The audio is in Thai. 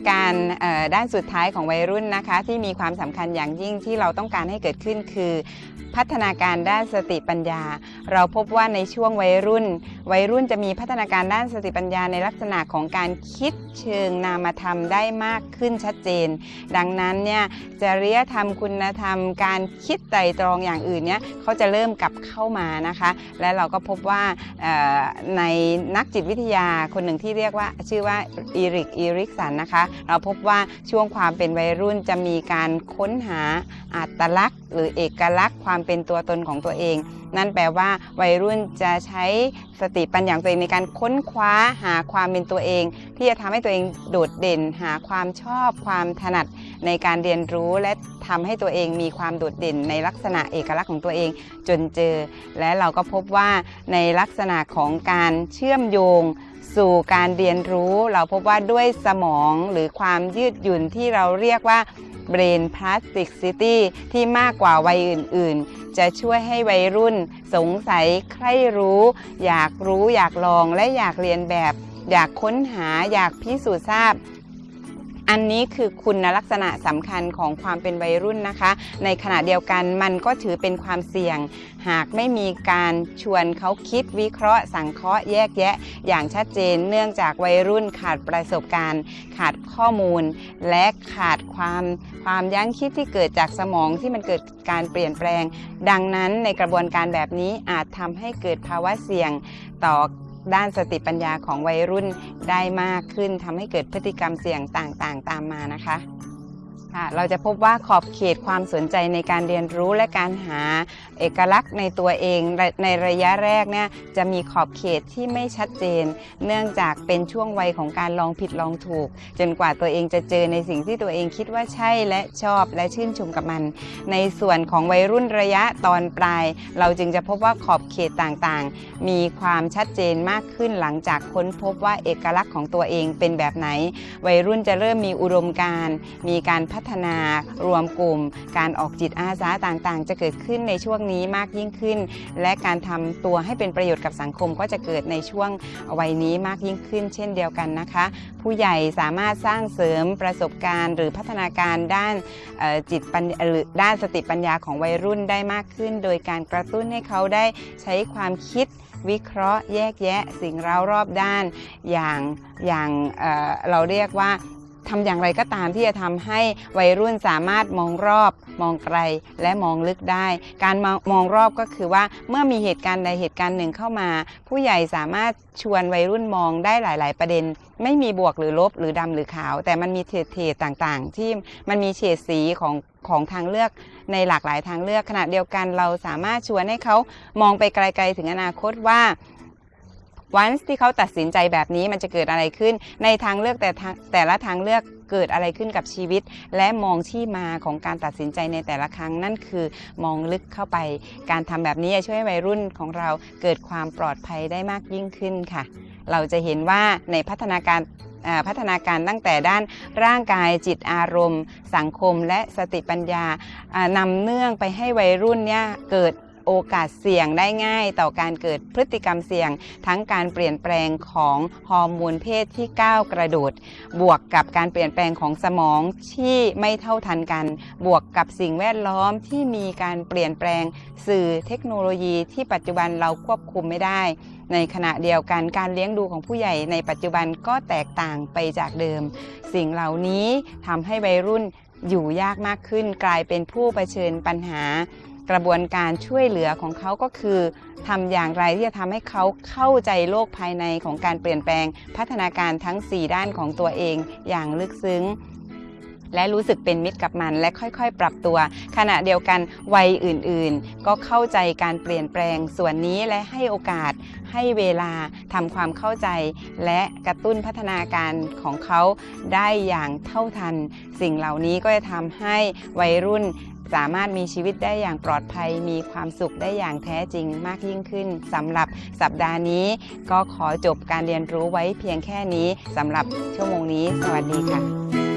นาการด้านสุดท้ายของวัยรุ่นนะคะ ที่มีความสำคัญอย่างยิ่งที่เราต้องการให้เกิดขึ้นคือพัฒนาการด้านสติปัญญา เราพบว่าในช่วงวัยรุ่น วัยรุ่นจะมีพัฒนาการด้านสติปัญญาในลักษณะของการคิดเชิงนามธรรมได้มากขึ้นชัดเจน ดังนั้นเนี่ยจริยธรรมคุณธรรม การคิดไตรตรองอย่างอื่นเนี่ยเขาจะเริ่มกลับเข้ามานะคะ และเราก็พบว่าในนักจิตวิทยาคนหนึ่งที่เรียกว่าชื่อว่าอีริกอีริกสันนะคะ เราพบว่าช่วงความเป็นวัยรุ่นจะมีการค้นหาอัตลักษณ หรือเอกลักษณ์ความเป็นตัวตนของตัวเอง นั่นแปลว่าวัยรุ่นจะใช้สติปัญญาตัวเองในการค้นคว้าหาความเป็นตัวเอง ที่จะทำให้ตัวเองโดดเด่น หาความชอบความถนัดในการเรียนรู้และทำให้ตัวเองมีความโดดเด่นในลักษณะเอกลักษณ์ของตัวเองจนเจอ และเราก็พบว่าในลักษณะของการเชื่อมโยงสู่การเรียนรู้ เราพบว่าด้วยสมองหรือความยืดหยุ่นที่เราเรียกว่า Brain Plasticity ที่มากกว่าวัยอื่น ๆ จะช่วยให้วัยรุ่นสงสัยใคร่รู้ อยากรู้อยากลองและอยากเรียนแบบ อยากค้นหาอยากพิสูจน์ทราบ อันนี้คือคุณลักษณะสำคัญของความเป็นวัยรุ่นนะคะ ในขณะเดียวกันมันก็ถือเป็นความเสี่ยง หากไม่มีการชวนเขาคิดวิเคราะห์ สังเคราะห์แยกแยะ อย่างชัดเจนเนื่องจากวัยรุ่นขาดประสบการณ์ ขาดข้อมูล และขาดความความยั้งคิดที่เกิดจากสมองที่มันเกิดการเปลี่ยนแปลง ดังนั้นในกระบวนการแบบนี้อาจทำให้เกิดภาวะเสี่ยงต่อ ด้านสติปัญญาของวัยรุ่นได้มากขึ้นทำให้เกิดพฤติกรรมเสี่ยงต่างๆ ตามมานะคะ ค่ะเราจะพบว่าขอบเขตความสนใจในการเรียนรู้และการหาเอกลักษณ์ในตัวเองในระยะแรกเนี่ยจะมีขอบเขตที่ไม่ชัดเจน เนื่องจากเป็นช่วงวัยของการลองผิดลองถูก จนกว่าตัวเองจะเจอในสิ่งที่ตัวเองคิดว่าใช่และชอบและชื่นชมกับมัน ในส่วนของวัยรุ่นระยะตอนปลาย เราจึงจะพบว่าขอบเขตต่างๆ มีความชัดเจนมากขึ้นหลังจากค้นพบว่าเอกลักษณ์ของตัวเองเป็นแบบไหน วัยรุ่นจะเริ่มมีอุดมการณ์มีการพัฒนารวมกลุ่ม การออกจิตอาสาต่างๆ จะเกิดขึ้นในช่วงนี้มากยิ่งขึ้น และการทำตัวให้เป็นประโยชน์กับสังคมก็จะเกิดในช่วงวัยนี้มากยิ่งขึ้น เช่นเดียวกันนะคะ ผู้ใหญ่สามารถสร้างเสริมประสบการณ์ หรือพัฒนาการด้านจิตปัญหรือด้านสติปัญญาของวัยรุ่นได้มากขึ้น โดยการกระตุ้นให้เขาได้ใช้ความคิดวิเคราะห์แยกแยะสิ่งเร้ารอบด้าน อย่างอย่างเเราเรียกว่า ทำอย่างไรก็ตามที่จะทำให้วัยรุ่นสามารถมองรอบ มองไกลและมองลึกได้ การมองมองรอบก็คือว่าเมื่อมีเหตุการณ์ใดเหตุการณ์หนึ่งเข้ามา ผู้ใหญ่สามารถชวนวัยรุ่นมองได้หลาย ๆ ประเด็น ไม่มีบวกหรือลบหรือดำหรือขาว แต่มันมีเฉดเฉดต่างๆ ที่มันมีเฉดสีของของทางเลือกในหลากหลายทางเลือกขณะเดียวกันเราสามารถชวนให้เขามองไปไกล ๆ ถึงอนาคตว่า วันที่เขาตัดสินใจแบบนี้มันจะเกิดอะไรขึ้น ในทางเลือกแต่ทางแต่ละทางเลือกเกิดอะไรขึ้นกับชีวิต และมองที่มาของการตัดสินใจในแต่ละครั้ง นั่นคือมองลึกเข้าไป การทำแบบนี้จะช่วยวัยรุ่นของเราเกิดความปลอดภัยได้มากยิ่งขึ้นค่ะ เราจะเห็นว่าในพัฒนาการอ่าพัฒนาการตั้งแต่ด้านร่างกายจิตอารมณ์ สังคมและสติปัญญาอ่านำเนื่องไปให้วัยรุ่นเนี่ยเกิด โอกาสเสี่ยงได้ง่าย ต่อการเกิดพฤติกรรมเสี่ยง ทั้งการเปลี่ยนแปลงของฮอร์โมนเพศที่ก้าวกระโดด บวกกับการเปลี่ยนแปลงของสมองที่ไม่เท่าทันกัน บวกกับสิ่งแวดล้อมที่มีการเปลี่ยนแปลงสื่อเทคโนโลยีที่ปัจจุบันเราควบคุมไม่ได้ ในขณะเดียวกันการเลี้ยงดูของผู้ใหญ่ในปัจจุบันก็แตกต่างไปจากเดิม สิ่งเหล่านี้ทำให้วัยรุ่นอยู่ยากมากขึ้นกลายเป็นผู้เผชิญปัญหา กระบวนการช่วยเหลือของเขาก็คือทำอย่างไรที่จะทำให้เขาเข้าใจโลกภายในของการเปลี่ยนแปลง พัฒนาการทั้ง 4 ด้านของตัวเองอย่างลึกซึ้งและรู้สึกเป็นมิตรกับมันและค่อยๆ ปรับตัว ขณะเดียวกันวัยอื่นๆ ก็เข้าใจการเปลี่ยนแปลงส่วนนี้และให้โอกาส ให้เวลาทำความเข้าใจ และกระตุ้นพัฒนาการของเขาได้อย่างเท่าทัน สิ่งเหล่านี้ก็จะทำให้วัยรุ่น สามารถมีชีวิตได้อย่างปลอดภัย มีความสุขได้อย่างแท้จริงมากยิ่งขึ้นสำหรับสัปดาห์นี้ ก็ขอจบการเรียนรู้ไว้เพียงแค่นี้สำหรับชั่วโมงนี้ สวัสดีค่ะ